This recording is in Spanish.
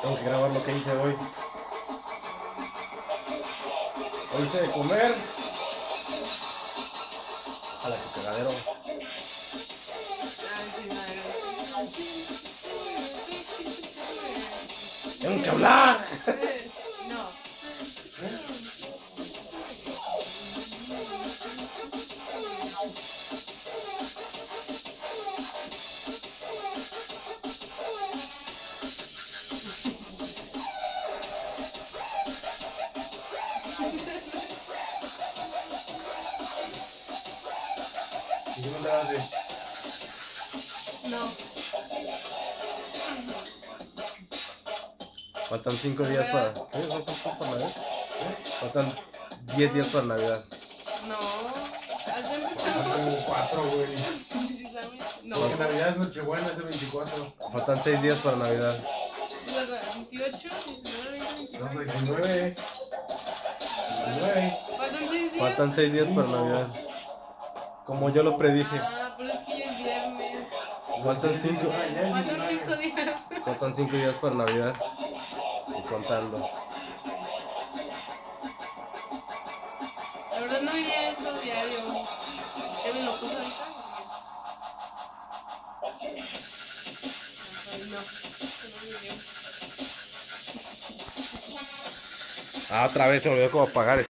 Tengo que grabar lo que hice hoy. Hoy hice de comer. A la que cagadero. Tengo que hablar. ¿Y qué me hace? No. Faltan 5 días para. ¿Qué? ¿Faltan cinco para Navidad? Faltan 10 días para Navidad. No. ¿Has empezado? como cuatro, güey. Precisamente. No. Porque Navidad es Nochebuena, es el 24. Faltan 6 días para Navidad. Luego, 18, 19, 20, No, 29. 19. 19. Faltan 6 días. Faltan 6 días para Navidad. Como yo lo predije. Ah, pero es que ya es viernes. Faltan 5 Ah, ya es Faltan 19. 5 días. faltan cinco días para Navidad. Y contando. La verdad no veía eso diario. Kevin lo puso ahorita. No. No. Ah, otra vez se me olvidó cómo apagar